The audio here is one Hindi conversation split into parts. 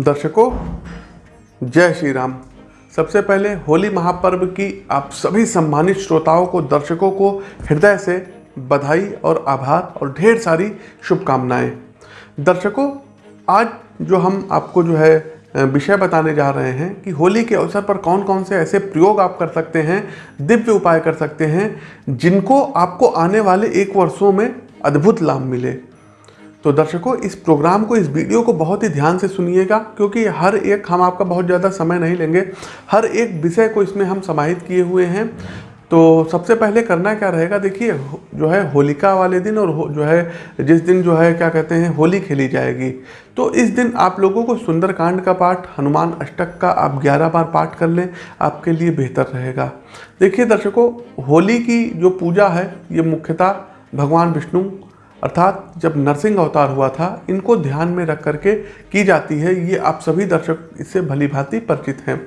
दर्शकों, जय श्री राम। सबसे पहले होली महापर्व की आप सभी सम्मानित श्रोताओं को, दर्शकों को हृदय से बधाई और आभार और ढेर सारी शुभकामनाएँ। दर्शकों, आज जो हम आपको जो है विषय बताने जा रहे हैं कि होली के अवसर पर कौन कौन से ऐसे प्रयोग आप कर सकते हैं, दिव्य उपाय कर सकते हैं, जिनको आपको आने वाले एक वर्षों में अद्भुत लाभ मिले। तो दर्शकों, इस प्रोग्राम को, इस वीडियो को बहुत ही ध्यान से सुनिएगा, क्योंकि हर एक, हम आपका बहुत ज़्यादा समय नहीं लेंगे। हर एक विषय को इसमें हम समाहित किए हुए हैं। तो सबसे पहले करना क्या रहेगा? देखिए, जो है होलिका वाले दिन और जो है जिस दिन जो है, क्या कहते हैं, होली खेली जाएगी। तो इस दिन आप लोगों को सुंदरकांड का पाठ, हनुमान अष्टक का आप 11 बार पाठ कर लें, आपके लिए बेहतर रहेगा। देखिए दर्शकों, होली की जो पूजा है, ये मुख्यतः भगवान विष्णु अर्थात जब नरसिंह अवतार हुआ था, इनको ध्यान में रख करके की जाती है, ये आप सभी दर्शक इससे भली भांति परिचित हैं।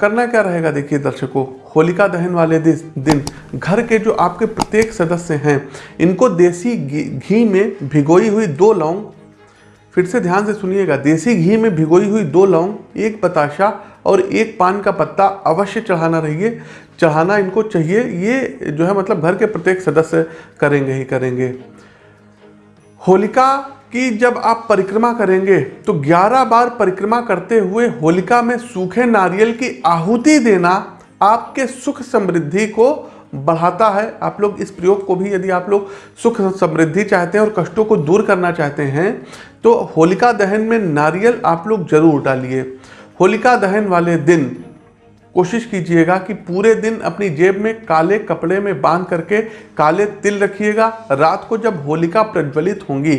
करना क्या रहेगा देखिए दर्शकों, होलिका दहन वाले दिन, घर के जो आपके प्रत्येक सदस्य हैं, इनको देसी घी में भिगोई हुई दो लौंग फिर से ध्यान से सुनिएगा। देसी घी में भिगोई हुई दो लौंग, एक बताशा और एक पान का पत्ता अवश्य चढ़ाना रहिए। चढ़ाना इनको चाहिए। ये जो है मतलब घर के प्रत्येक सदस्य करेंगे ही करेंगे। होलिका की जब आप परिक्रमा करेंगे तो 11 बार परिक्रमा करते हुए होलिका में सूखे नारियल की आहुति देना आपके सुख समृद्धि को बढ़ाता है। आप लोग इस प्रयोग को भी यदि आप लोग सुख समृद्धि चाहते हैं और कष्टों को दूर करना चाहते हैं तो होलिका दहन में नारियल आप लोग ज़रूर डालिए। होलिका दहन वाले दिन कोशिश कीजिएगा कि पूरे दिन अपनी जेब में काले कपड़े में बाँध करके काले तिल रखिएगा। रात को जब होलिका प्रज्वलित होंगी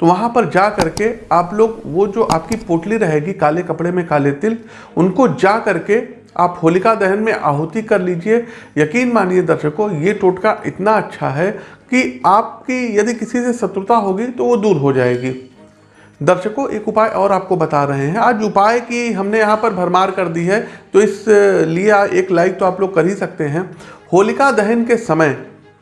तो वहाँ पर जा करके आप लोग वो जो आपकी पोटली रहेगी काले कपड़े में काले तिल, उनको जा करके आप होलिका दहन में आहुति कर लीजिए। यकीन मानिए दर्शकों, ये टोटका इतना अच्छा है कि आपकी यदि किसी से शत्रुता होगी तो वो दूर हो जाएगी। दर्शकों, एक उपाय और आपको बता रहे हैं। आज उपाय की हमने यहाँ पर भरमार कर दी है तो इस लिए एक लाइक तो आप लोग कर ही सकते हैं। होलिका दहन के समय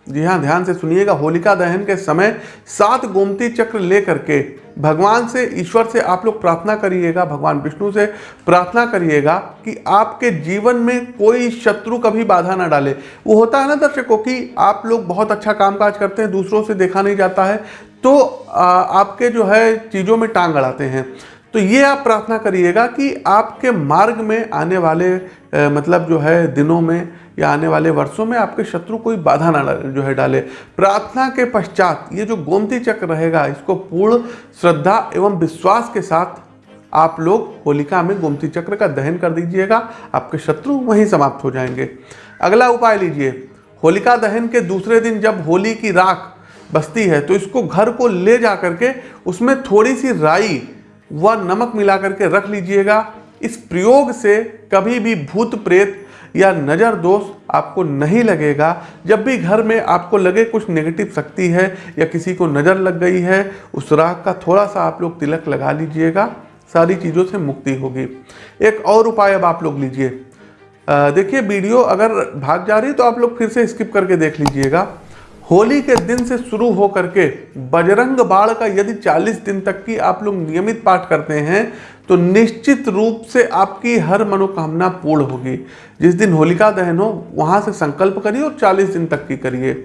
जी हाँ ध्यान से सुनिएगा। होलिका दहन के समय सात गोमती चक्र ले करके भगवान से, ईश्वर से आप लोग प्रार्थना करिएगा, भगवान विष्णु से प्रार्थना करिएगा कि आपके जीवन में कोई शत्रु कभी बाधा ना डाले। वो होता है ना दर्शकों कि आप लोग बहुत अच्छा कामकाज करते हैं, दूसरों से देखा नहीं जाता है तो आपके जो है चीज़ों में टांग अड़ाते हैं। तो ये आप प्रार्थना करिएगा कि आपके मार्ग में आने वाले मतलब जो है दिनों में या आने वाले वर्षों में आपके शत्रु कोई बाधा ना जो है डाले। प्रार्थना के पश्चात ये जो गोमती चक्र रहेगा, इसको पूर्ण श्रद्धा एवं विश्वास के साथ आप लोग होलिका में गोमती चक्र का दहन कर दीजिएगा, आपके शत्रु वहीं समाप्त हो जाएँगे। अगला उपाय लीजिए। होलिका दहन के दूसरे दिन जब होली की राख बसती है तो इसको घर को ले जा करके उसमें थोड़ी सी राई व नमक मिला करके रख लीजिएगा। इस प्रयोग से कभी भी भूत प्रेत या नज़र दोष आपको नहीं लगेगा। जब भी घर में आपको लगे कुछ नेगेटिव शक्ति है या किसी को नज़र लग गई है, उस राख का थोड़ा सा आप लोग तिलक लगा लीजिएगा, सारी चीज़ों से मुक्ति होगी। एक और उपाय अब आप लोग लीजिए। देखिए, वीडियो अगर भाग जा रही है तो आप लोग फिर से स्किप करके देख लीजिएगा। होली के दिन से शुरू हो करके बजरंग बाण का यदि 40 दिन तक की आप लोग नियमित पाठ करते हैं तो निश्चित रूप से आपकी हर मनोकामना पूर्ण होगी। जिस दिन होलिका दहन हो, वहाँ से संकल्प करिए और 40 दिन तक की करिए।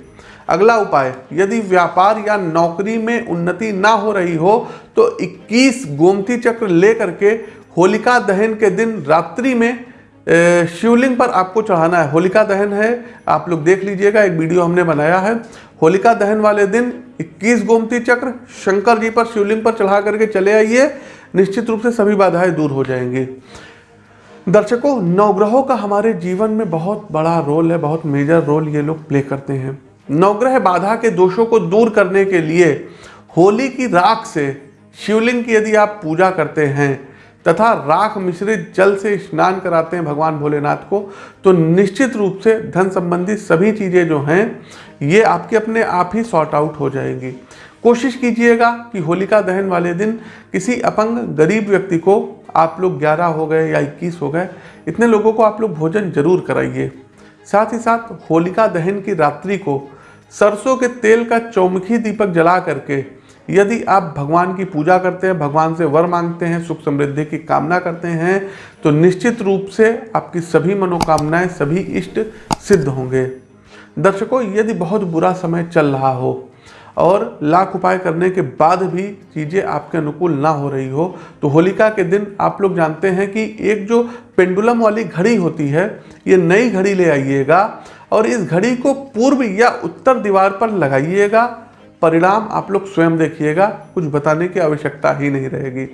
अगला उपाय, यदि व्यापार या नौकरी में उन्नति ना हो रही हो तो 21 गोमती चक्र ले करके होलिका दहन के दिन रात्रि में शिवलिंग पर आपको चढ़ाना है। होलिका दहन है। आप लोग देख लीजिएगा, एक वीडियो हमने बनाया है। होलिका दहन वाले दिन 21 गोमती चक्र शंकर जी पर शिवलिंग पर चढ़ा करके चले आइए। निश्चित रूप से सभी बाधाएँ दूर हो जाएँगी। दर्शकों, नवग्रहों का हमारे जीवन में बहुत बड़ा रोल है, बहुत मेजर रोल ये लोग प्ले करते हैं। नवग्रह बाधा के दोषों को दूर करने के लिए होली की राख से शिवलिंग की यदि आप पूजा करते हैं तथा राख मिश्रित जल से स्नान कराते हैं भगवान भोलेनाथ को। तो निश्चित रूप से धन संबंधी सभी चीज़ें जो हैं, ये आपके अपने आप ही सॉर्ट आउट हो जाएँगी। कोशिश कीजिएगा कि होलिका दहन वाले दिन किसी अपंग गरीब व्यक्ति को आप लोग 11 हो गए या 21 हो गए, इतने लोगों को आप लोग भोजन ज़रूर कराइए। साथ ही साथ होलिका दहन की रात्रि को सरसों के तेल का चौमुखी दीपक जला करके यदि आप भगवान की पूजा करते हैं, भगवान से वर मांगते हैं, सुख समृद्धि की कामना करते हैं तो निश्चित रूप से आपकी सभी मनोकामनाएँ, सभी इष्ट सिद्ध होंगे। दर्शकों, यदि बहुत बुरा समय चल रहा हो और लाख उपाय करने के बाद भी चीज़ें आपके अनुकूल ना हो रही हो तो होलिका के दिन आप लोग जानते हैं कि एक जो पेंडुलम वाली घड़ी होती है, ये नई घड़ी ले आइएगा और इस घड़ी को पूर्व या उत्तर दीवार पर लगाइएगा। परिणाम आप लोग स्वयं देखिएगा, कुछ बताने की आवश्यकता ही नहीं रहेगी।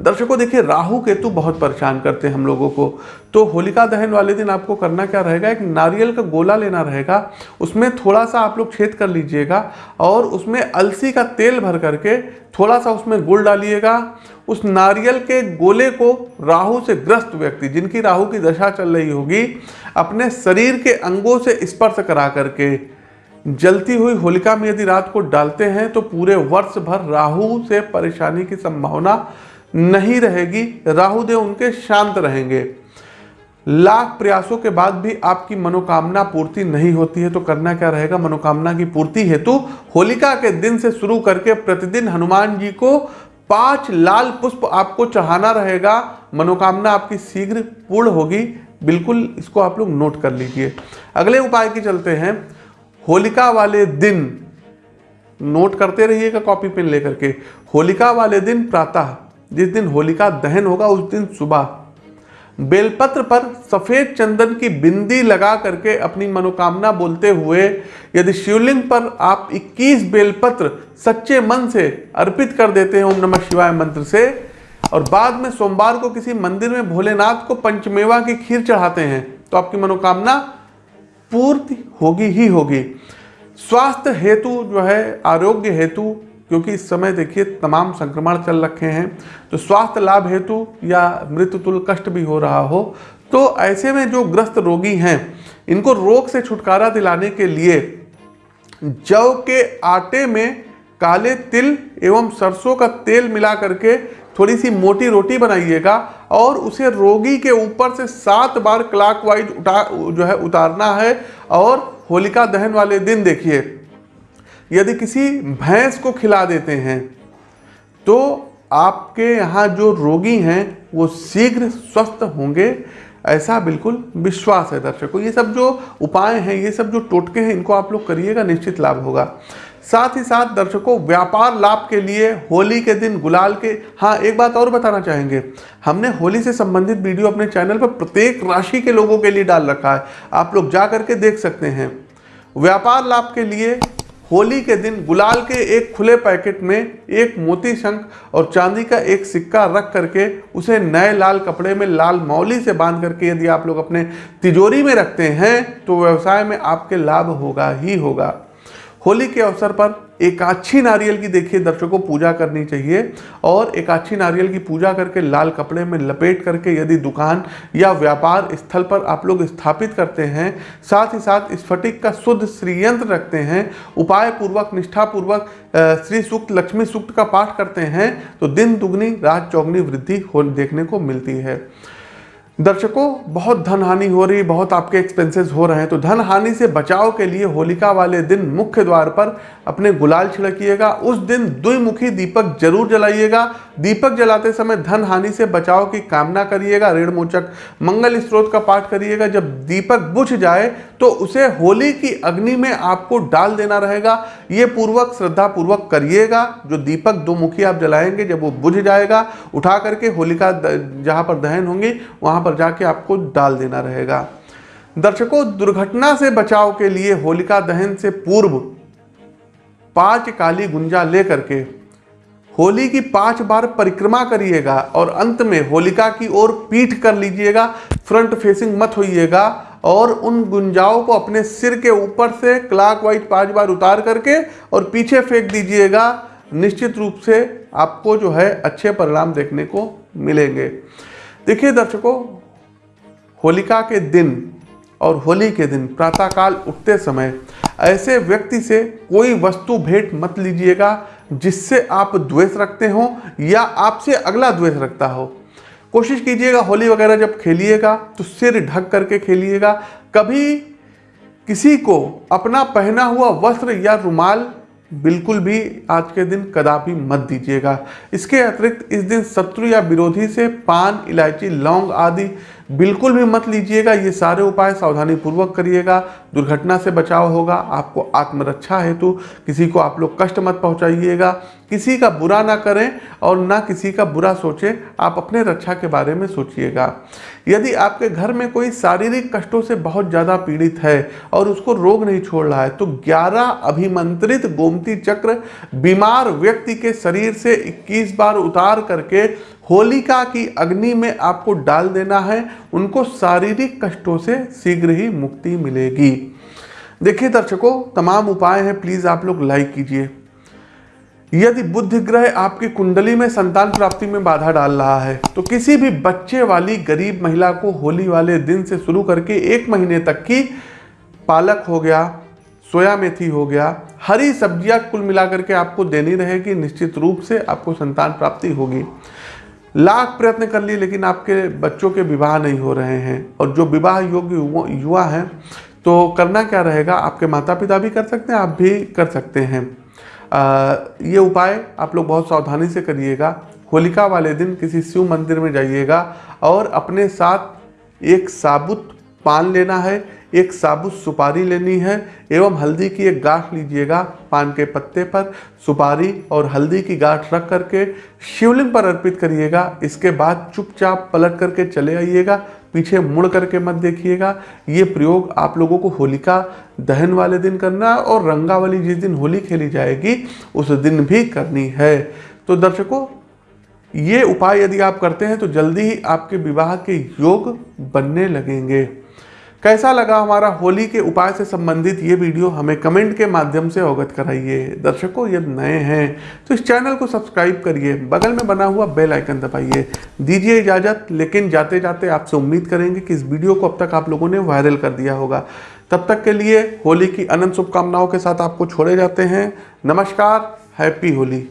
दर्शकों, देखिए, राहु केतु बहुत परेशान करते हैं हम लोगों को। तो होलिका दहन वाले दिन आपको करना क्या रहेगा? एक नारियल का गोला लेना रहेगा, उसमें थोड़ा सा आप लोग छेद कर लीजिएगा और उसमें अलसी का तेल भर करके थोड़ा सा उसमें गुड़ डालिएगा। उस नारियल के गोले को राहु से ग्रस्त व्यक्ति, जिनकी राहु की दशा चल रही होगी, अपने शरीर के अंगों से स्पर्श करा करके जलती हुई होलिका में यदि रात को डालते हैं तो पूरे वर्ष भर राहु से परेशानी की संभावना नहीं रहेगी। राहु देव उनके शांत रहेंगे। लाख प्रयासों के बाद भी आपकी मनोकामना पूर्ति नहीं होती है तो करना क्या रहेगा? मनोकामना की पूर्ति हेतु होलिका के दिन से शुरू करके प्रतिदिन हनुमान जी को पाँच लाल पुष्प आपको चढ़ाना रहेगा। मनोकामना आपकी शीघ्र पूर्ण होगी। बिल्कुल इसको आप लोग नोट कर लीजिए। अगले उपाय की चलते हैं। होलिका वाले दिन नोट करते रहिएगा कॉपी पेन लेकर के, होलिका वाले दिन प्रातः, जिस दिन होलिका दहन होगा, उस दिन सुबह। बेलपत्र पर सफ़ेद चंदन की बिंदी लगा करके अपनी मनोकामना बोलते हुए, यदि शिवलिंग पर आप 21 बेलपत्र सच्चे मन से अर्पित कर देते हैं, ओम नमः शिवाय मंत्र से, और बाद में सोमवार को किसी मंदिर में भोलेनाथ को पंचमेवा की खीर चढ़ाते हैं तो आपकी मनोकामना पूर्ति होगी ही होगी। स्वास्थ्य हेतु जो है, आरोग्य हेतु, क्योंकि इस समय देखिए तमाम संक्रमण चल रखे हैं तो स्वास्थ्य लाभ हेतु या मृत्यु तुल कष्ट भी हो रहा हो तो ऐसे में जो ग्रस्त रोगी हैं, इनको रोग से छुटकारा दिलाने के लिए जव के आटे में काले तिल एवं सरसों का तेल मिला करके थोड़ी सी मोटी रोटी बनाइएगा और उसे रोगी के ऊपर से सात बार क्लॉकवाइज उठा, जो है, उतारना है और होलिका दहन वाले दिन देखिए, यदि किसी भैंस को खिला देते हैं तो आपके यहाँ जो रोगी हैं, वो शीघ्र स्वस्थ होंगे, ऐसा बिल्कुल विश्वास है दर्शकों। ये सब जो उपाय हैं, ये सब जो टोटके हैं, इनको आप लोग करिएगा, निश्चित लाभ होगा। साथ ही साथ दर्शकों, व्यापार लाभ के लिए होली के दिन गुलाल के हाँ एक बात और बताना चाहेंगे। हमने होली से संबंधित वीडियो अपने चैनल पर प्रत्येक राशि के लोगों के लिए डाल रखा है। आप लोग जा करके देख सकते हैं। व्यापार लाभ के लिए होली के दिन गुलाल के एक खुले पैकेट में एक मोती शंख और चांदी का एक सिक्का रख करके उसे नए लाल कपड़े में लाल मौली से बाँध करके यदि आप लोग अपने तिजोरी में रखते हैं तो व्यवसाय में आपके लाभ होगा ही होगा। होली के अवसर पर एक अच्छी नारियल की देखिए दर्शकों, पूजा करनी चाहिए और एक अच्छी नारियल की पूजा करके लाल कपड़े में लपेट करके यदि दुकान या व्यापार स्थल पर आप लोग स्थापित करते हैं, साथ ही साथ स्फटिक का शुद्ध श्रीयंत्र रखते हैं उपाय पूर्वक निष्ठापूर्वक श्री सूक्त, लक्ष्मी सूक्त का पाठ करते हैं तो दिन दुगनी, रात चौगनी वृद्धि हो, देखने को मिलती है। दर्शकों, बहुत धन हानि हो रही, बहुत आपके एक्सपेंसेस हो रहे हैं तो धन हानि से बचाव के लिए होलिका वाले दिन मुख्य द्वार पर अपने गुलाल छिड़किएगा। उस दिन द्विमुखी दीपक ज़रूर जलाइएगा। दीपक जलाते समय धन हानि से बचाव की कामना करिएगा। ऋण मोचक मंगल स्त्रोत का पाठ करिएगा। जब दीपक बुझ जाए तो उसे होली की अग्नि में आपको डाल देना रहेगा। ये पूर्वक श्रद्धा पूर्वक करिएगा। जो दीपक दो मुखी आप जलाएँगे, जब वो बुझ जाएगा, उठा करके होलिका जहाँ पर दहन होंगी, वहाँ पर जाके आपको डाल देना रहेगा। दर्शकों, दुर्घटना से बचाव के लिए होलिका दहन से पूर्व पाँच काली गुंजा लेकर के होली की पाँच बार परिक्रमा करिएगा और अंत में होलिका की ओर पीठ कर लीजिएगा, फ्रंट फेसिंग मत होइएगा और उन गुंजाओं को अपने सिर के ऊपर से क्लाक वाइज पाँच बार उतार करके और पीछे फेंक दीजिएगा। निश्चित रूप से आपको जो है अच्छे परिणाम देखने को मिलेंगे। देखिए दर्शकों होलिका के दिन और होली के दिन प्रातःकाल उठते समय ऐसे व्यक्ति से कोई वस्तु भेंट मत लीजिएगा जिससे आप द्वेष रखते हो या आपसे अगला द्वेष रखता हो। कोशिश कीजिएगा होली वगैरह जब खेलिएगा तो सिर ढक करके खेलिएगा। कभी किसी को अपना पहना हुआ वस्त्र या रुमाल बिल्कुल भी आज के दिन कदापि मत दीजिएगा। इसके अतिरिक्त इस दिन शत्रु या विरोधी से पान, इलायची, लौंग आदि बिल्कुल भी मत लीजिएगा, ये सारे उपाय सावधानी पूर्वक करिएगा, दुर्घटना से बचाव होगा, आपको आत्मरक्षा हेतु किसी को आप लोग कष्ट मत पहुंचाइएगा, किसी का बुरा ना करें और ना किसी का बुरा सोचें, आप अपने रक्षा के बारे में सोचिएगा। यदि आपके घर में कोई शारीरिक कष्टों से बहुत ज़्यादा पीड़ित है और उसको रोग नहीं छोड़ रहा है तो 11 अभिमंत्रित गोमती चक्र बीमार व्यक्ति के शरीर से 21 बार उतार करके होलिका की अग्नि में आपको डाल देना है, उनको शारीरिक कष्टों से शीघ्र ही मुक्ति मिलेगी। देखिए दर्शकों, तमाम उपाय हैं प्लीज़ आप लोग लाइक कीजिए। यदि बुद्ध ग्रह आपकी कुंडली में संतान प्राप्ति में बाधा डाल रहा है तो किसी भी बच्चे वाली गरीब महिला को होली वाले दिन से शुरू करके एक महीने तक की पालक हो गया, सोया मेथी हो गया, हरी सब्ज़ियाँ कुल मिलाकर के आपको देनी रहेगी, निश्चित रूप से आपको संतान प्राप्ति होगी। लाख प्रयत्न कर लिए लेकिन आपके बच्चों के विवाह नहीं हो रहे हैं। और जो विवाह योग्य युवा हैं तो करना क्या रहेगा? आपके माता पिता भी कर सकते हैं आप भी कर सकते हैं। आ, ये उपाय आप लोग बहुत सावधानी से करिएगा। होलिका वाले दिन किसी शिव मंदिर में जाइएगा और अपने साथ एक साबुत पान लेना है एक साबुत सुपारी लेनी है, एवं हल्दी की एक गांठ लीजिएगा पान के पत्ते पर। सुपारी और हल्दी की गांठ रख करके शिवलिंग पर अर्पित करिएगा। इसके बाद चुपचाप पलट करके चले आइएगा। पीछे मुड़ करके मत देखिएगा। ये प्रयोग आप लोगों को होलिका दहन वाले दिन करना और रंगा वाली जिस दिन होली खेली जाएगी, उस दिन भी करनी है। तो दर्शकों, ये उपाय यदि आप करते हैं तो जल्दी ही आपके विवाह के योग बनने लगेंगे। कैसा लगा हमारा होली के उपाय से संबंधित ये वीडियो हमें कमेंट के माध्यम से अवगत कराइए। दर्शकों यदि नए हैं तो इस चैनल को सब्सक्राइब करिए। बगल में बना हुआ बेल आइकन दबाइए। दीजिए इजाज़त, लेकिन जाते जाते आपसे उम्मीद करेंगे कि इस वीडियो को अब तक आप लोगों ने वायरल कर दिया होगा। तब तक के लिए होली की अनंत शुभकामनाओं के साथ आपको छोड़े जाते हैं। नमस्कार, हैप्पी होली।